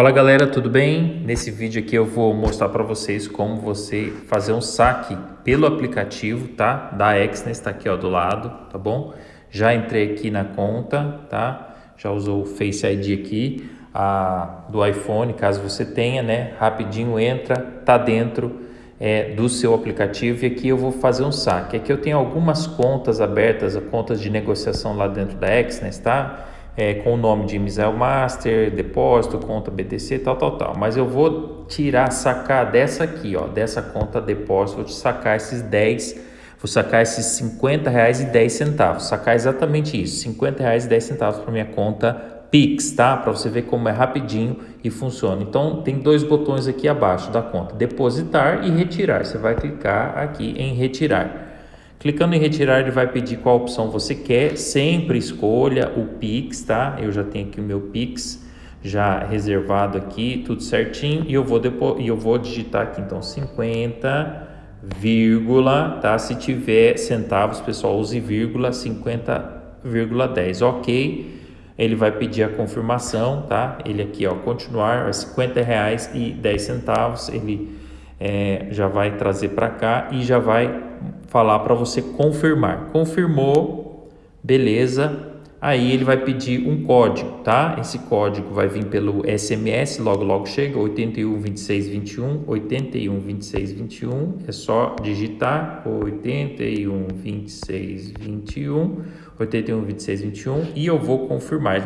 Fala galera, tudo bem? Nesse vídeo aqui eu vou mostrar para vocês como você fazer um saque pelo aplicativo, tá? Da Exness, tá aqui ó do lado, tá bom? Já entrei aqui na conta, tá? Já usou o Face ID aqui a, do iPhone, caso você tenha, né? Rapidinho entra, tá dentro é, do seu aplicativo e aqui eu vou fazer um saque. Aqui eu tenho algumas contas abertas, contas de negociação lá dentro da Exness, tá? É, com o nome de Misael Master, depósito, conta BTC, tal, tal, tal. Mas eu vou tirar, sacar dessa aqui, ó, dessa conta depósito, vou te sacar esses 10, vou sacar esses 50 reais e 10 centavos, sacar exatamente isso, 50 reais e 10 centavos para minha conta Pix, tá? Para você ver como é rapidinho e funciona. Então, tem dois botões aqui abaixo da conta, depositar e retirar. Você vai clicar aqui em retirar. Clicando em retirar, ele vai pedir qual opção você quer. Sempre escolha o Pix, tá? Eu já tenho aqui o meu Pix já reservado aqui, tudo certinho. E eu vou, depois, eu vou digitar aqui, então, 50, vírgula, tá? Se tiver centavos, pessoal, use vírgula, 50,10. Ok. Ele vai pedir a confirmação, tá? Ele aqui, ó, continuar, é 50 reais e 10 centavos. Ele é, já vai trazer para cá e já vai falar para você confirmar. Confirmou, beleza. Aí ele vai pedir um código, tá? Esse código vai vir pelo SMS, logo logo chega, 81 26 21, 81 26 21. É só digitar 81 26 21, 81 26 21 e eu vou confirmar.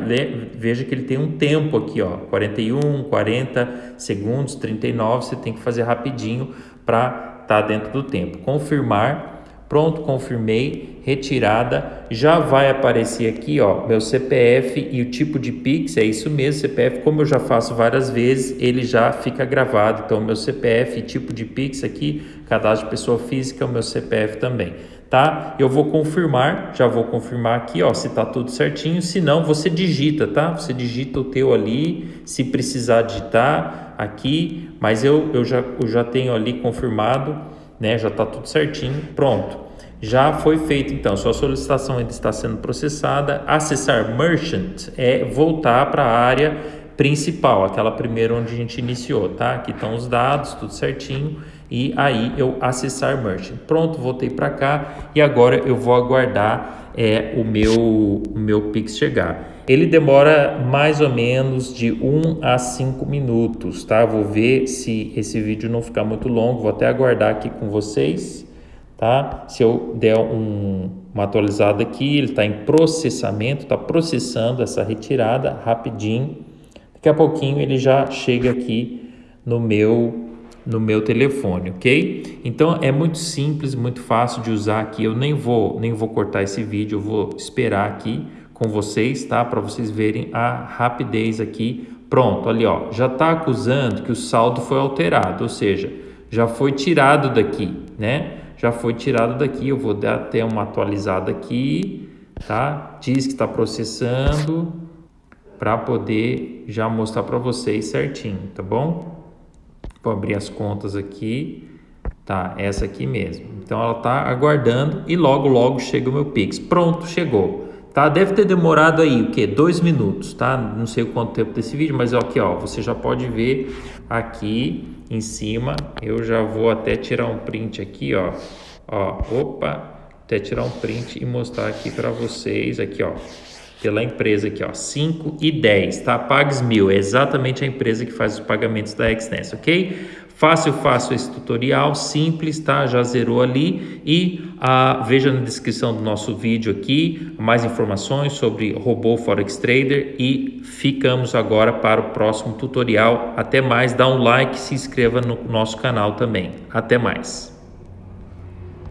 Veja que ele tem um tempo aqui, ó, 41, 40 segundos, 39, você tem que fazer rapidinho para estar tá dentro do tempo. Confirmar Pronto, confirmei, retirada, já vai aparecer aqui, ó, meu CPF e o tipo de Pix, é isso mesmo, CPF, como eu já faço várias vezes, ele já fica gravado, então meu CPF e tipo de Pix aqui, cadastro de pessoa física, o meu CPF também, tá? Eu vou confirmar, já vou confirmar aqui, ó, se tá tudo certinho, se não, você digita, tá? Você digita o teu ali, se precisar digitar aqui, mas eu, eu, já, eu já tenho ali confirmado, né? Já está tudo certinho, pronto. Já foi feito então, sua solicitação ainda está sendo processada. Acessar Merchant é voltar para a área principal, aquela primeira onde a gente iniciou, tá? Aqui estão os dados, tudo certinho. E aí eu acessar Merchant. Pronto, voltei para cá e agora eu vou aguardar é, o meu, o meu Pix chegar. Ele demora mais ou menos de 1 a 5 minutos, tá? Vou ver se esse vídeo não ficar muito longo, vou até aguardar aqui com vocês, tá? Se eu der um, uma atualizada aqui, ele está em processamento, está processando essa retirada rapidinho. Daqui a pouquinho ele já chega aqui no meu no meu telefone, ok? Então é muito simples, muito fácil de usar aqui. Eu nem vou nem vou cortar esse vídeo, eu vou esperar aqui com vocês, tá? Para vocês verem a rapidez aqui. Pronto, ali ó, já está acusando que o saldo foi alterado, ou seja, já foi tirado daqui, né? Já foi tirado daqui. Eu vou dar até uma atualizada aqui, tá? Diz que está processando para poder já mostrar para vocês certinho, tá bom? Vou abrir as contas aqui. Tá, essa aqui mesmo. Então ela está aguardando e logo logo chega o meu Pix. Pronto, chegou tá? Deve ter demorado aí o que? Dois minutos, tá? Não sei o quanto tempo desse vídeo, mas aqui, ó, você já pode ver aqui em cima. Eu já vou até tirar um print aqui, ó. Ó, opa, até tirar um print e mostrar aqui para vocês aqui, ó. Pela empresa aqui, ó, 5 e 10, tá? Pags Mil, é exatamente a empresa que faz os pagamentos da XNES, ok? Fácil, fácil esse tutorial, simples, tá? Já zerou ali e ah, veja na descrição do nosso vídeo aqui mais informações sobre robô Forex Trader e ficamos agora para o próximo tutorial. Até mais, dá um like, se inscreva no nosso canal também. Até mais.